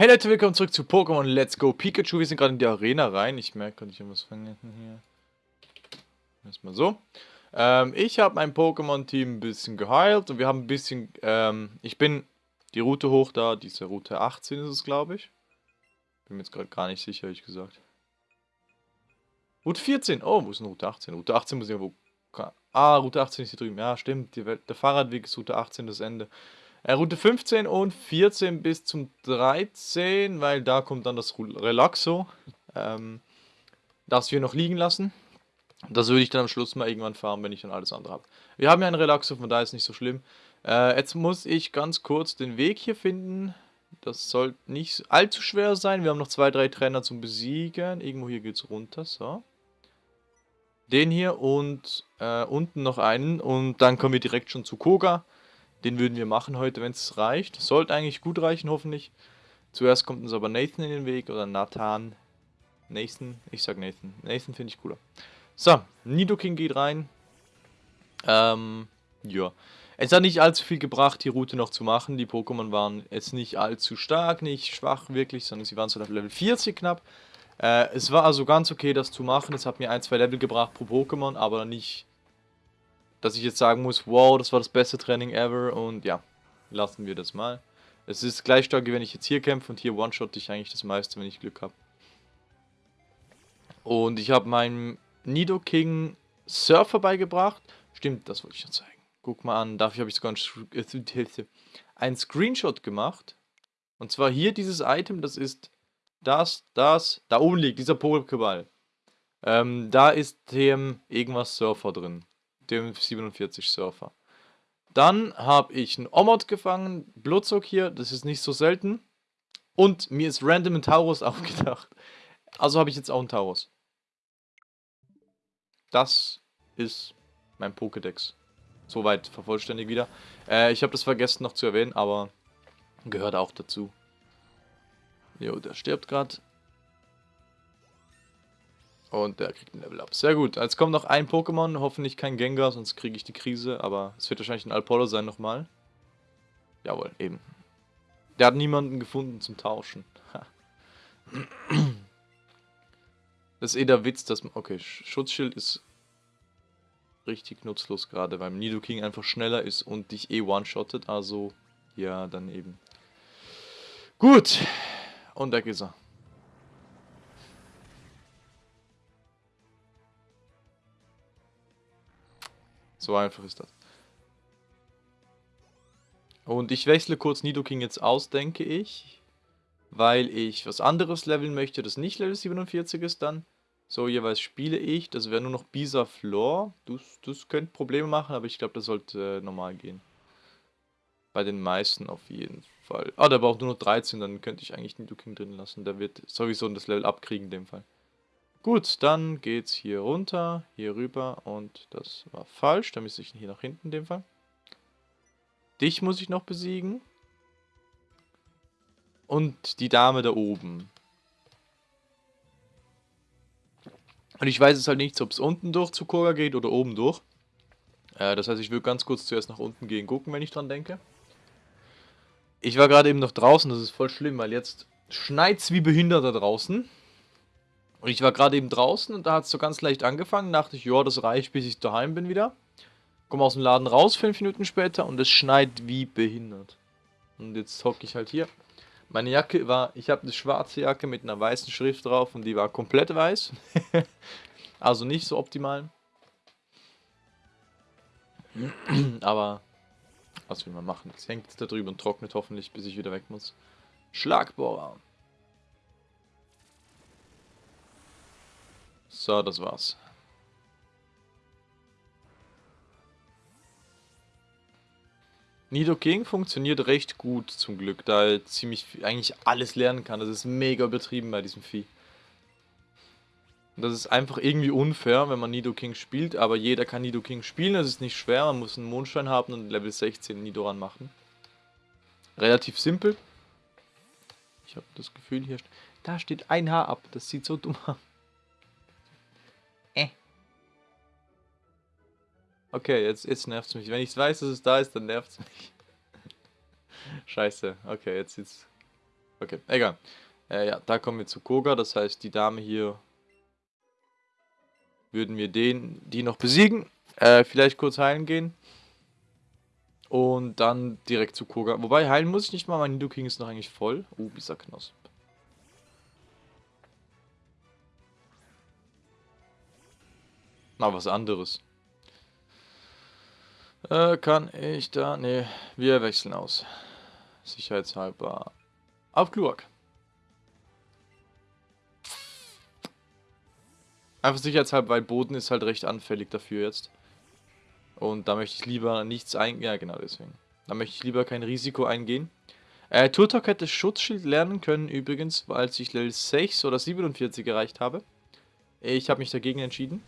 Hey Leute, willkommen zurück zu Pokémon Let's Go Pikachu. Wir sind gerade in die Arena rein. Ich merke, kann ich irgendwas vergessen hier. Erstmal so. Ähm, ich habe mein Pokémon-Team ein bisschen geheilt und wir haben ein bisschen, ähm, ich bin die Route hoch da, diese Route 18 ist es, glaube ich. Bin mir jetzt gerade gar nicht sicher, ehrlich gesagt. Route 14, oh, wo ist denn Route 18? Route 18 muss ich irgendwo, ah, Route 18 ist hier drüben, ja, stimmt, der Fahrradweg ist Route 18 das Ende. Äh, Route 15 und 14 bis zum 13, weil da kommt dann das Relaxo. Ähm, das wir noch liegen lassen. Das würde ich dann am Schluss mal irgendwann fahren, wenn ich dann alles andere habe. Wir haben ja ein Relaxo, von daher ist nicht so schlimm. Äh, jetzt muss ich ganz kurz den Weg hier finden. Das soll nicht allzu schwer sein. Wir haben noch zwei, drei Trainer zum Besiegen. Irgendwo hier geht es runter, so. Den hier und äh, unten noch einen. Und dann kommen wir direkt schon zu Koga. Den würden wir machen heute, wenn es reicht. Sollte eigentlich gut reichen, hoffentlich. Zuerst kommt uns aber Nathan in den Weg oder Nathan. Nathan, ich sag Nathan. Nathan finde ich cooler. So, Nidoking geht rein. Ähm, ja. Es hat nicht allzu viel gebracht, die Route noch zu machen. Die Pokémon waren jetzt nicht allzu stark, nicht schwach wirklich, sondern sie waren so auf Level 40 knapp. Äh, es war also ganz okay, das zu machen. Es hat mir ein, zwei Level gebracht pro Pokémon, aber nicht dass ich jetzt sagen muss, wow, das war das beste Training ever und ja, lassen wir das mal. Es ist gleich stark, wenn ich jetzt hier kämpfe und hier one-shot ich eigentlich das meiste, wenn ich Glück habe. Und ich habe meinem Nidoking Surfer beigebracht. Stimmt, das wollte ich noch zeigen. Guck mal an, dafür habe ich sogar einen Screenshot gemacht. Und zwar hier dieses Item, das ist das, das, da oben liegt, dieser Pokéball. Ähm, da ist dem irgendwas Surfer drin dem 47 Surfer. Dann habe ich einen Omod gefangen, Blutzock hier, das ist nicht so selten. Und mir ist random ein Taurus aufgedacht. Also habe ich jetzt auch einen Taurus. Das ist mein Pokédex. Soweit vervollständigt wieder. Äh, ich habe das vergessen noch zu erwähnen, aber gehört auch dazu. Jo, der stirbt gerade. Und der kriegt ein Level Up. Sehr gut. Jetzt kommt noch ein Pokémon. Hoffentlich kein Gengar, sonst kriege ich die Krise. Aber es wird wahrscheinlich ein Alpolo sein nochmal. Jawohl, eben. Der hat niemanden gefunden zum Tauschen. das ist eh der Witz, dass man... Okay, Schutzschild ist richtig nutzlos gerade, weil Nidoking einfach schneller ist und dich eh one-shottet. Also, ja, dann eben. Gut. Und weg ist er. So einfach ist das. Und ich wechsle kurz Nidoking jetzt aus, denke ich. Weil ich was anderes leveln möchte, das nicht Level 47 ist dann. So, jeweils spiele ich. Das wäre nur noch Bisa Floor. Das, das könnte Probleme machen, aber ich glaube, das sollte äh, normal gehen. Bei den meisten auf jeden Fall. Ah, der braucht nur noch 13, dann könnte ich eigentlich Nidoking drin lassen. Der wird sowieso das Level abkriegen in dem Fall. Gut, dann geht's hier runter, hier rüber und das war falsch. Da müsste ich hier nach hinten in dem Fall. Dich muss ich noch besiegen. Und die Dame da oben. Und ich weiß es halt nicht, ob es unten durch zu Koga geht oder oben durch. Äh, das heißt, ich will ganz kurz zuerst nach unten gehen, gucken, wenn ich dran denke. Ich war gerade eben noch draußen, das ist voll schlimm, weil jetzt schneit's wie behindert da draußen. Und ich war gerade eben draußen und da hat es so ganz leicht angefangen. Dachte ich, ja, das reicht, bis ich daheim bin wieder. Komme aus dem Laden raus, fünf Minuten später und es schneit wie behindert. Und jetzt hocke ich halt hier. Meine Jacke war, ich habe eine schwarze Jacke mit einer weißen Schrift drauf und die war komplett weiß. also nicht so optimal. Aber was will man machen? Es hängt jetzt da drüber und trocknet hoffentlich, bis ich wieder weg muss. Schlagbohrer. So, das war's. Nido King funktioniert recht gut zum Glück, da er ziemlich eigentlich alles lernen kann. Das ist mega übertrieben bei diesem Vieh. Das ist einfach irgendwie unfair, wenn man Nido King spielt, aber jeder kann Nido King spielen, das ist nicht schwer, man muss einen Mondstein haben und Level 16 Nidoran machen. Relativ simpel. Ich habe das Gefühl, hier da steht ein Haar ab, das sieht so dumm aus. Okay, jetzt, jetzt nervt es mich. Wenn ich weiß, dass es da ist, dann nervt es mich. Scheiße. Okay, jetzt sieht's Okay, egal. Äh, ja, da kommen wir zu Koga. Das heißt, die Dame hier würden wir den, die noch besiegen. Äh, vielleicht kurz heilen gehen. Und dann direkt zu Koga. Wobei, heilen muss ich nicht mal. Mein Nidoking ist noch eigentlich voll. Oh, dieser Knosp. Mal was anderes. Äh, kann ich da... Ne, wir wechseln aus. Sicherheitshalber. Auf Gluak. Einfach sicherheitshalber, weil Boden ist halt recht anfällig dafür jetzt. Und da möchte ich lieber nichts eingehen. Ja, genau deswegen. Da möchte ich lieber kein Risiko eingehen. Äh, Turtok hätte Schutzschild lernen können übrigens, als ich Level 6 oder 47 erreicht habe. Ich habe mich dagegen entschieden.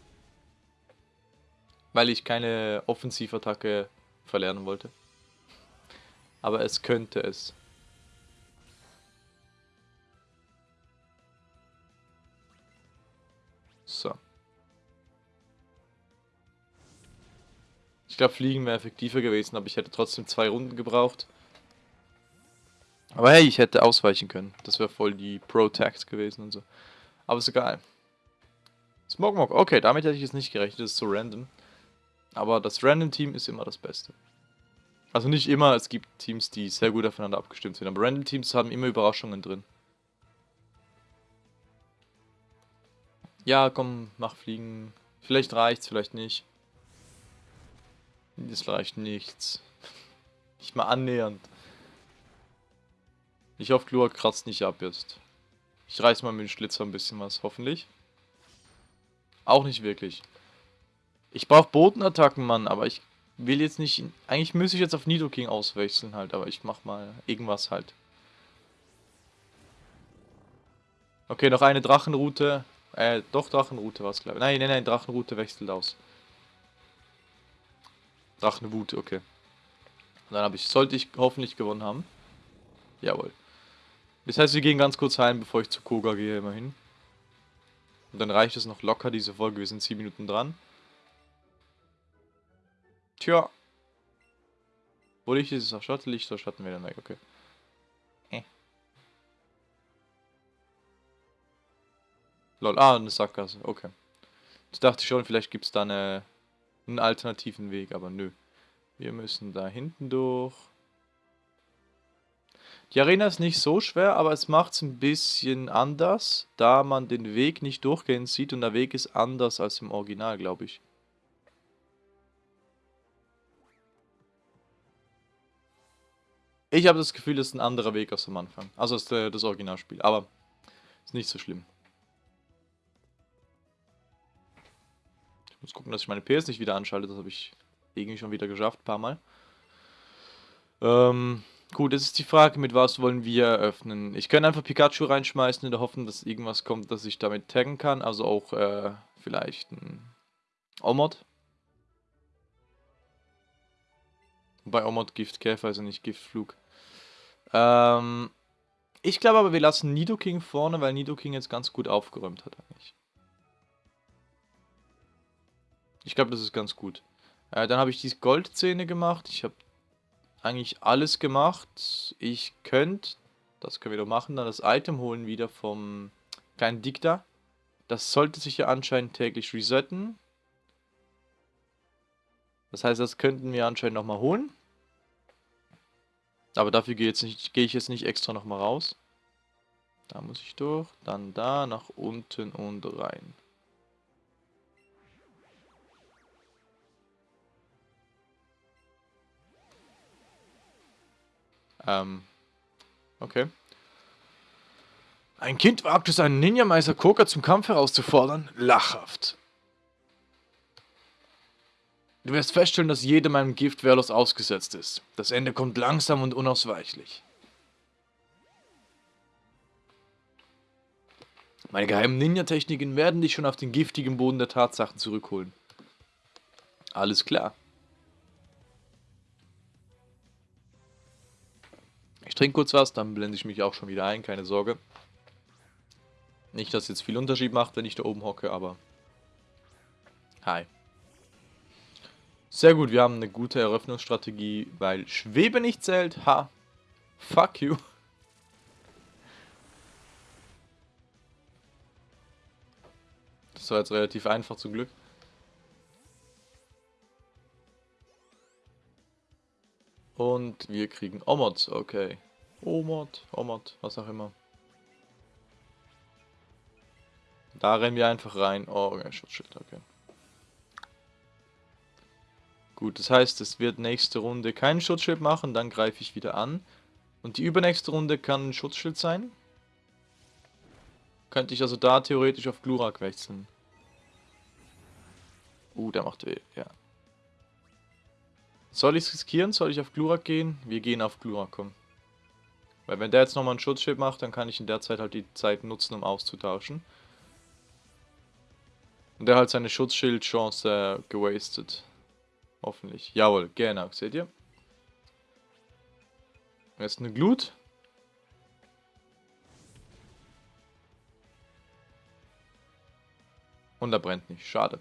Weil ich keine Offensivattacke verlernen wollte. Aber es könnte es. So. Ich glaube, Fliegen wäre effektiver gewesen, aber ich hätte trotzdem zwei Runden gebraucht. Aber hey, ich hätte ausweichen können. Das wäre voll die Pro-Tact gewesen und so. Aber ist egal. Smogmog, okay, damit hätte ich jetzt nicht gerechnet, das ist so random. Aber das Random-Team ist immer das Beste. Also nicht immer, es gibt Teams, die sehr gut aufeinander abgestimmt sind, aber Random-Teams haben immer Überraschungen drin. Ja, komm, mach Fliegen. Vielleicht reicht's, vielleicht nicht. Das reicht nichts. Nicht mal annähernd. Ich hoffe, Glua kratzt nicht ab jetzt. Ich reiß mal mit dem Schlitzer ein bisschen was, hoffentlich. Auch nicht wirklich. Ich brauche Bodenattacken, Mann, aber ich will jetzt nicht... Eigentlich müsste ich jetzt auf Nidoking auswechseln halt, aber ich mach mal irgendwas halt. Okay, noch eine Drachenroute. Äh, doch Drachenroute war es, glaube ich. Nein, nein, nein, Drachenroute wechselt aus. Drachenwut, okay. Und dann habe ich, sollte ich hoffentlich gewonnen haben. Jawohl. Das heißt, wir gehen ganz kurz heim, bevor ich zu Koga gehe, immerhin. Und dann reicht es noch locker, diese Folge. Wir sind 7 Minuten dran. Tja. Wo Licht ist es auch Schatten, Licht oder Schatten wieder weg, okay. Äh. Lol, ah, eine Sackgasse, okay. Ich dachte schon, vielleicht gibt es da eine, einen alternativen Weg, aber nö. Wir müssen da hinten durch. Die Arena ist nicht so schwer, aber es macht es ein bisschen anders, da man den Weg nicht durchgehend sieht und der Weg ist anders als im Original, glaube ich. Ich habe das Gefühl, das ist ein anderer Weg als am Anfang. Also ist äh, das Originalspiel. Aber ist nicht so schlimm. Ich muss gucken, dass ich meine PS nicht wieder anschalte. Das habe ich irgendwie schon wieder geschafft, ein paar Mal. Ähm, gut, jetzt ist die Frage, mit was wollen wir eröffnen. Ich kann einfach Pikachu reinschmeißen in der Hoffnung, dass irgendwas kommt, dass ich damit taggen kann. Also auch äh, vielleicht ein Omod. Bei Omod Giftkäfer, also nicht Giftflug. Ähm, ich glaube aber, wir lassen Nidoking vorne, weil Nidoking jetzt ganz gut aufgeräumt hat eigentlich. Ich glaube, das ist ganz gut. Äh, dann habe ich die Goldzähne gemacht. Ich habe eigentlich alles gemacht. Ich könnte, das können wir doch machen, dann das Item holen wieder vom kleinen Dikta. Das sollte sich ja anscheinend täglich resetten. Das heißt, das könnten wir anscheinend nochmal holen. Aber dafür gehe geh ich jetzt nicht extra nochmal raus. Da muss ich durch, dann da, nach unten und rein. Ähm, okay. Ein Kind wagt es, einen Ninja-Meister Koka zum Kampf herauszufordern? Lachhaft. Du wirst feststellen, dass jedem einem Gift wehrlos ausgesetzt ist. Das Ende kommt langsam und unausweichlich. Meine geheimen Ninja-Techniken werden dich schon auf den giftigen Boden der Tatsachen zurückholen. Alles klar. Ich trinke kurz was, dann blende ich mich auch schon wieder ein, keine Sorge. Nicht, dass es jetzt viel Unterschied macht, wenn ich da oben hocke, aber... Hi. Sehr gut, wir haben eine gute Eröffnungsstrategie, weil Schwebe nicht zählt. Ha, fuck you. Das war jetzt relativ einfach zum Glück. Und wir kriegen Omot, okay. Omot, Omot, was auch immer. Da rennen wir einfach rein. Oh, okay, Schutzschild, okay. Gut, das heißt, es wird nächste Runde kein Schutzschild machen, dann greife ich wieder an. Und die übernächste Runde kann ein Schutzschild sein. Könnte ich also da theoretisch auf Glurak wechseln. Uh, der macht weh, ja. Soll ich es riskieren? Soll ich auf Glurak gehen? Wir gehen auf Glurak, komm. Weil wenn der jetzt nochmal ein Schutzschild macht, dann kann ich in der Zeit halt die Zeit nutzen, um auszutauschen. Und der hat seine Schutzschild-Chance äh, gewastet. Hoffentlich. Jawohl, genau, seht ihr? Jetzt eine Glut. Und er brennt nicht, schade.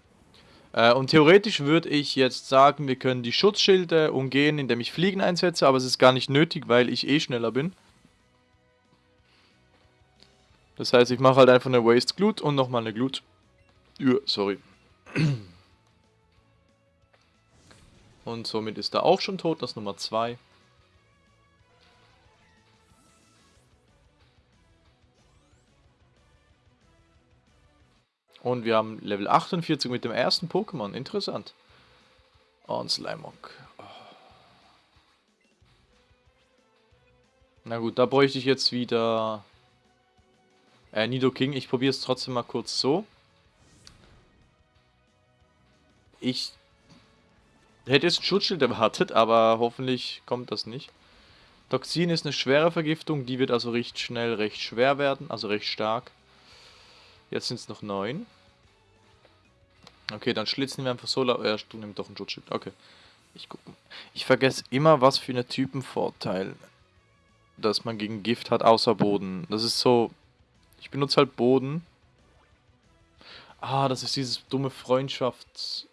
Äh, und theoretisch würde ich jetzt sagen, wir können die Schutzschilde umgehen, indem ich Fliegen einsetze, aber es ist gar nicht nötig, weil ich eh schneller bin. Das heißt, ich mache halt einfach eine Waste Glut und nochmal eine Glut. Ja, sorry. Und somit ist er auch schon tot, das Nummer 2. Und wir haben Level 48 mit dem ersten Pokémon. Interessant. Ein Slimog. Oh. Na gut, da bräuchte ich jetzt wieder... Äh, Nidoking. Ich probiere es trotzdem mal kurz so. Ich hätte jetzt ein Schutzschild erwartet, aber hoffentlich kommt das nicht. Toxin ist eine schwere Vergiftung, die wird also recht schnell recht schwer werden, also recht stark. Jetzt sind es noch neun. Okay, dann schlitzen wir einfach so. Ja, du nimmst doch ein Schutzschild. Okay. Ich gucke. Ich vergesse immer, was für eine Typenvorteil, dass man gegen Gift hat, außer Boden. Das ist so. Ich benutze halt Boden. Ah, das ist dieses dumme Freundschafts.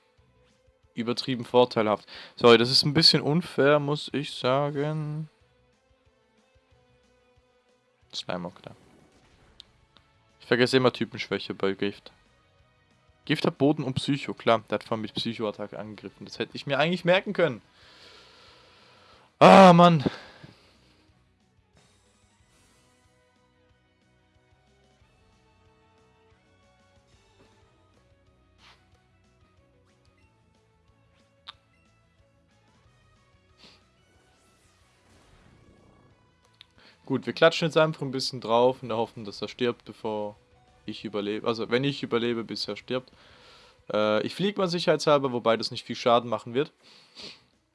Übertrieben vorteilhaft. Sorry, das ist ein bisschen unfair, muss ich sagen. Slimeock da vergesse immer Typenschwäche bei Gift. Gift hat Boden und Psycho, klar. Der hat vorhin mit Psycho-Attacke angegriffen. Das hätte ich mir eigentlich merken können. Ah, Mann. Gut, wir klatschen jetzt einfach ein bisschen drauf in der Hoffnung, dass er stirbt, bevor ich überlebe. Also, wenn ich überlebe, bis er stirbt. Äh, ich fliege mal sicherheitshalber, wobei das nicht viel Schaden machen wird.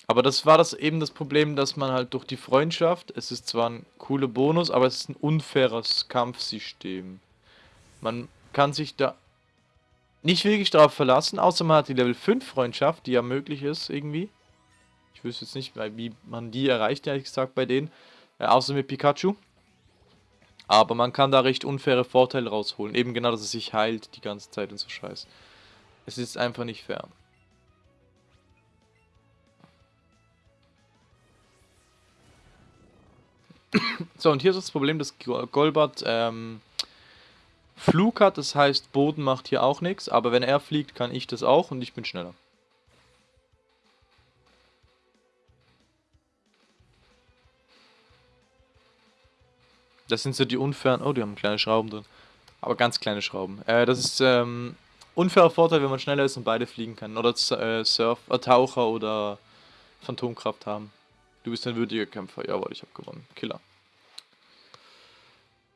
Aber das war das eben das Problem, dass man halt durch die Freundschaft, es ist zwar ein cooler Bonus, aber es ist ein unfaires Kampfsystem. Man kann sich da nicht wirklich darauf verlassen, außer man hat die Level 5 Freundschaft, die ja möglich ist irgendwie. Ich wüsste jetzt nicht, wie man die erreicht, ehrlich gesagt, bei denen. Äh, außer mit Pikachu. Aber man kann da recht unfaire Vorteile rausholen. Eben genau, dass es sich heilt die ganze Zeit und so Scheiß. Es ist einfach nicht fair. So, und hier ist das Problem, dass Golbat ähm, Flug hat. Das heißt, Boden macht hier auch nichts. Aber wenn er fliegt, kann ich das auch und ich bin schneller. Das sind so die unfairen... Oh, die haben kleine Schrauben drin. Aber ganz kleine Schrauben. Äh, das ist ähm, unfairer Vorteil, wenn man schneller ist und beide fliegen kann. Oder äh, Surf, äh, Taucher oder Phantomkraft haben. Du bist ein würdiger Kämpfer. Jawohl, ich habe gewonnen. Killer.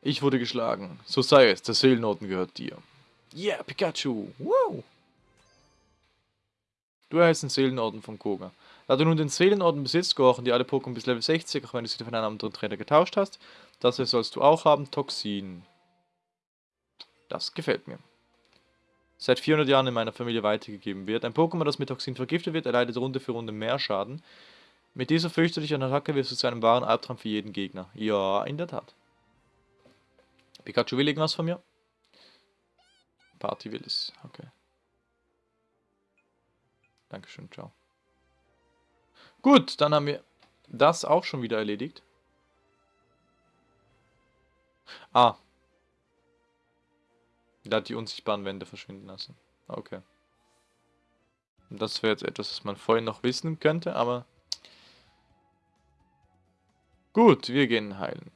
Ich wurde geschlagen. So sei es. Der Seelenorden gehört dir. Yeah, Pikachu. Wow. Du erhältst den Seelenorden von Koga. Da du nun den Seelenorden besitzt, gehören dir alle Pokémon bis Level 60, auch wenn du sie von einem anderen Trainer getauscht hast. Das hier sollst du auch haben, Toxin. Das gefällt mir. Seit 400 Jahren in meiner Familie weitergegeben wird. Ein Pokémon, das mit Toxin vergiftet wird, erleidet Runde für Runde mehr Schaden. Mit dieser fürchterlichen Attacke wirst du zu einem wahren Albtraum für jeden Gegner. Ja, in der Tat. Pikachu will irgendwas von mir? Party will es. Okay. Dankeschön, ciao. Gut, dann haben wir das auch schon wieder erledigt. Ah. Der hat die unsichtbaren Wände verschwinden lassen. Okay. Das wäre jetzt etwas, was man vorhin noch wissen könnte, aber... Gut, wir gehen heilen.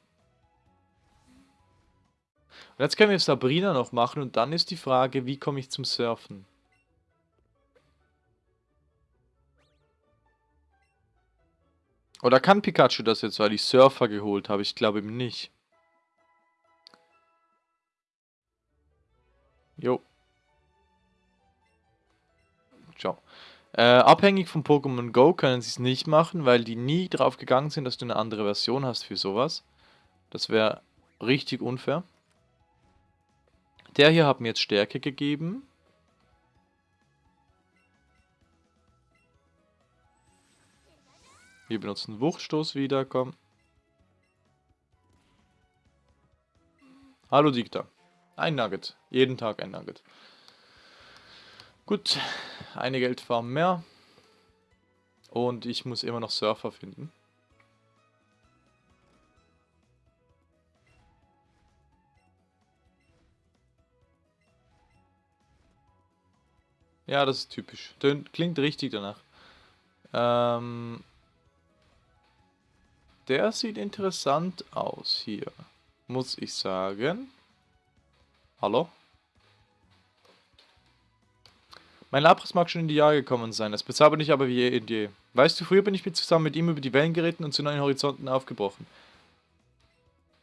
Und jetzt können wir Sabrina noch machen und dann ist die Frage, wie komme ich zum Surfen? Oder kann Pikachu das jetzt, weil ich Surfer geholt habe? Ich glaube ihm nicht. Jo. Ciao. Äh, abhängig von Pokémon Go können sie es nicht machen, weil die nie drauf gegangen sind, dass du eine andere Version hast für sowas. Das wäre richtig unfair. Der hier hat mir jetzt Stärke gegeben. Wir benutzen Wuchtstoß wieder, komm. Hallo Dikta. Ein Nugget. Jeden Tag ein Nugget. Gut, eine Geldfarm mehr. Und ich muss immer noch Surfer finden. Ja, das ist typisch. Klingt richtig danach. Ähm, der sieht interessant aus hier. Muss ich sagen. Hallo? Mein Lapras mag schon in die Jahre gekommen sein, es bezahlt nicht aber wie je in je. Weißt du, früher bin ich zusammen mit ihm über die Wellen geritten und zu neuen Horizonten aufgebrochen.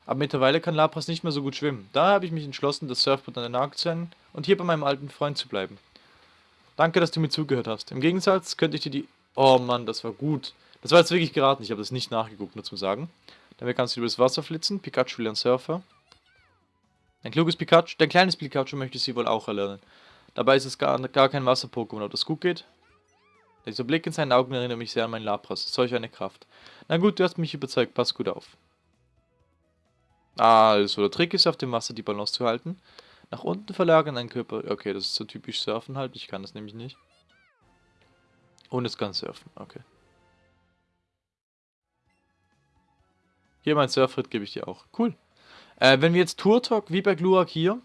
Aber mittlerweile kann Lapras nicht mehr so gut schwimmen. Daher habe ich mich entschlossen, das Surfboard an den Nagel zu hängen und hier bei meinem alten Freund zu bleiben. Danke, dass du mir zugehört hast. Im Gegensatz könnte ich dir die... Oh Mann, das war gut. Das war jetzt wirklich geraten. Ich habe das nicht nachgeguckt, nur zum Sagen. Damit kannst du übers Wasser flitzen. Pikachu ein Surfer. Ein kluges Pikachu, dein kleines Pikachu möchte sie wohl auch erlernen. Dabei ist es gar, gar kein Wasser-Pokémon, ob das gut geht? Dieser Blick in seinen Augen erinnert mich sehr an meinen Lapras. Solch eine Kraft. Na gut, du hast mich überzeugt, pass gut auf. Also, der Trick ist, auf dem Wasser die Balance zu halten. Nach unten verlagern, ein Körper... Okay, das ist so typisch Surfen halt. Ich kann das nämlich nicht. Und es kann surfen, okay. Hier mein Surfrit gebe ich dir auch. Cool. Äh, wenn wir jetzt Turtok, wie bei Glurak hier,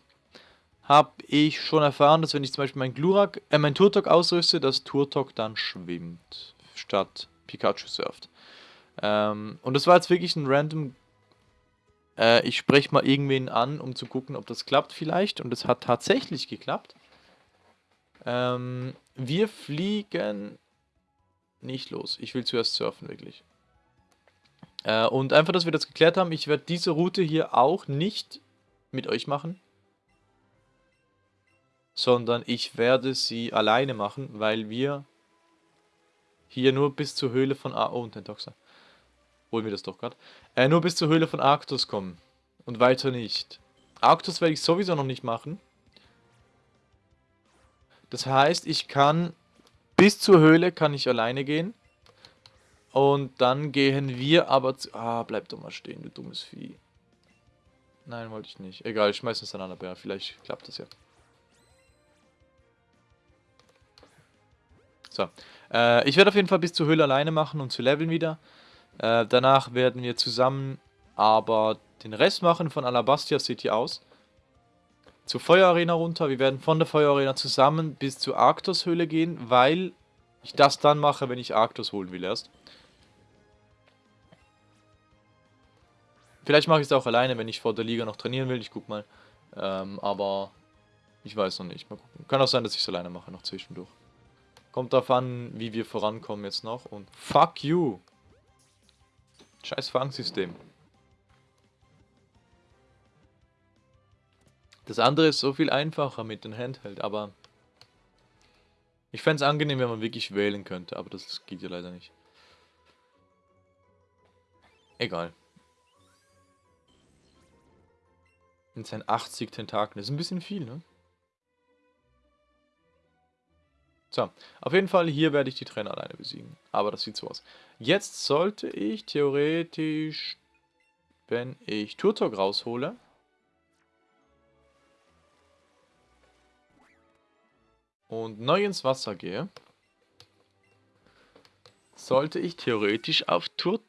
habe ich schon erfahren, dass wenn ich zum Beispiel mein Glurak, äh, mein Turtok ausrüste, dass Turtok dann schwimmt, statt Pikachu surft. Ähm, und das war jetzt wirklich ein random, äh, ich spreche mal irgendwen an, um zu gucken, ob das klappt vielleicht. Und es hat tatsächlich geklappt. Ähm, wir fliegen nicht los. Ich will zuerst surfen, wirklich. Äh, und einfach, dass wir das geklärt haben, ich werde diese Route hier auch nicht mit euch machen. Sondern ich werde sie alleine machen, weil wir hier nur bis zur Höhle von... A oh, und ein Toxer. Holen wir das doch gerade. Äh, nur bis zur Höhle von Arctos kommen. Und weiter nicht. Arctos werde ich sowieso noch nicht machen. Das heißt, ich kann... Bis zur Höhle kann ich alleine gehen. Und dann gehen wir aber zu... Ah, bleib doch mal stehen, du dummes Vieh. Nein, wollte ich nicht. Egal, ich schmeiß es an einer Bär. Vielleicht klappt das ja. So. Äh, ich werde auf jeden Fall bis zur Höhle alleine machen, um zu leveln wieder. Äh, danach werden wir zusammen aber den Rest machen von Alabastia City aus. Zur Feuerarena runter. Wir werden von der Feuerarena zusammen bis zur Arctos Höhle gehen, weil ich das dann mache, wenn ich Arctos holen will erst. Vielleicht mache ich es auch alleine, wenn ich vor der Liga noch trainieren will. Ich guck mal. Ähm, aber ich weiß noch nicht. Mal gucken. Kann auch sein, dass ich es alleine mache, noch zwischendurch. Kommt darauf an, wie wir vorankommen jetzt noch. Und fuck you. Scheiß Fangsystem. Das andere ist so viel einfacher mit dem Handheld, aber ich fände es angenehm, wenn man wirklich wählen könnte, aber das geht ja leider nicht. Egal. In seinen 80 Tentakeln. Das ist ein bisschen viel, ne? So, auf jeden Fall, hier werde ich die Trainer alleine besiegen. Aber das sieht so aus. Jetzt sollte ich theoretisch, wenn ich Turtok raushole, und neu ins Wasser gehe, sollte ich theoretisch auf Tur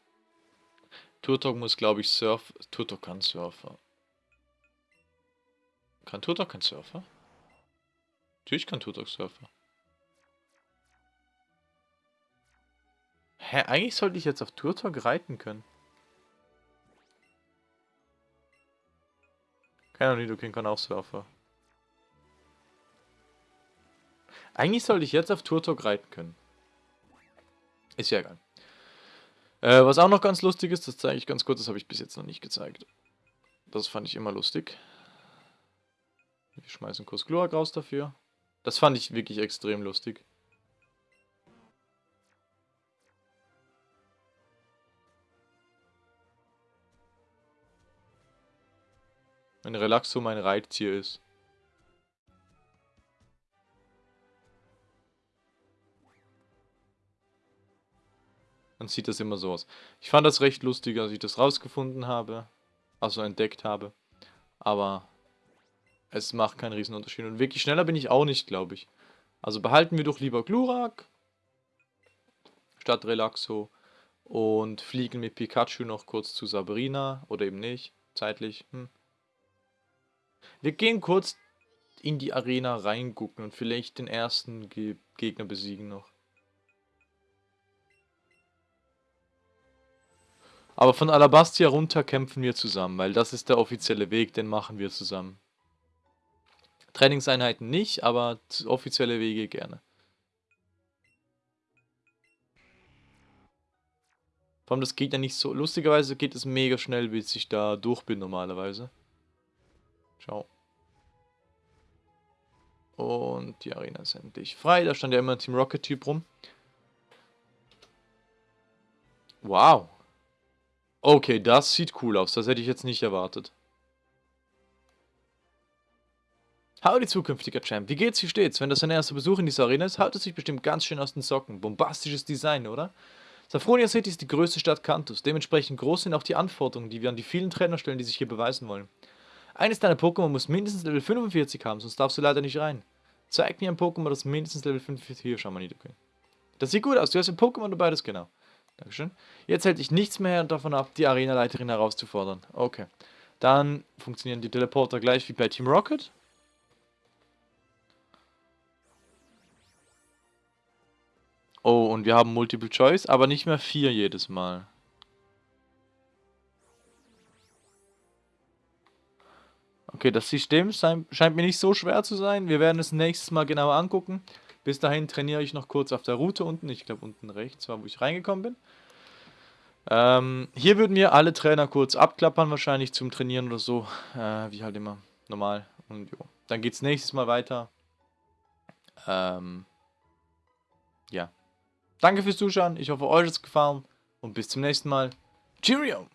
Turtok muss, glaube ich, Surf... Turtok kann Surfer. Kann Turtok kein Surfer? Natürlich kann Turtok Surfer. Hä, eigentlich sollte ich jetzt auf Turtok reiten können. Keiner Nidoking kann auch Surfer. Eigentlich sollte ich jetzt auf Turtok reiten können. Ist ja egal. Äh, was auch noch ganz lustig ist, das zeige ich ganz kurz, das habe ich bis jetzt noch nicht gezeigt. Das fand ich immer lustig. Wir schmeißen kurz Glurak raus dafür. Das fand ich wirklich extrem lustig. Wenn Relaxo mein Reittier ist. Dann sieht das immer so aus. Ich fand das recht lustig, als ich das rausgefunden habe. Also entdeckt habe. Aber es macht keinen Riesenunterschied. Und wirklich schneller bin ich auch nicht, glaube ich. Also behalten wir doch lieber Glurak. Statt Relaxo. Und fliegen mit Pikachu noch kurz zu Sabrina. Oder eben nicht. Zeitlich. Hm. Wir gehen kurz in die Arena reingucken und vielleicht den ersten Ge Gegner besiegen noch. Aber von Alabastia runter kämpfen wir zusammen, weil das ist der offizielle Weg, den machen wir zusammen. Trainingseinheiten nicht, aber offizielle Wege gerne. Vor allem das geht ja nicht so... Lustigerweise geht es mega schnell, bis ich da durch bin normalerweise. Ciao. Und die Arena ist endlich frei. Da stand ja immer ein Team Rocket-Typ rum. Wow. Okay, das sieht cool aus. Das hätte ich jetzt nicht erwartet. Howdy, zukünftiger Champ. Wie geht's, wie steht's? Wenn das dein erster Besuch in dieser Arena ist, haut es sich bestimmt ganz schön aus den Socken. Bombastisches Design, oder? Safronia City ist die größte Stadt Kantos. Dementsprechend groß sind auch die Anforderungen, die wir an die vielen Trainer stellen, die sich hier beweisen wollen. Eines deiner Pokémon muss mindestens Level 45 haben, sonst darfst du leider nicht rein. Zeig mir ein Pokémon, das mindestens Level 45... Hier, schau mal, Nidoking. Das sieht gut aus. Du hast ein Pokémon dabei, das genau. Dankeschön. Jetzt hält dich nichts mehr davon ab, die Arenaleiterin herauszufordern. Okay. Dann funktionieren die Teleporter gleich wie bei Team Rocket. Oh, und wir haben Multiple Choice, aber nicht mehr vier jedes Mal. Okay, das System scheint mir nicht so schwer zu sein. Wir werden es nächstes Mal genauer angucken. Bis dahin trainiere ich noch kurz auf der Route unten. Ich glaube unten rechts war, wo ich reingekommen bin. Ähm, hier würden wir alle Trainer kurz abklappern, wahrscheinlich zum Trainieren oder so. Äh, wie halt immer normal. Und jo. Dann geht es nächstes Mal weiter. Ähm, ja. Danke fürs Zuschauen. Ich hoffe, euch hat es gefallen. Und bis zum nächsten Mal. Cheerio!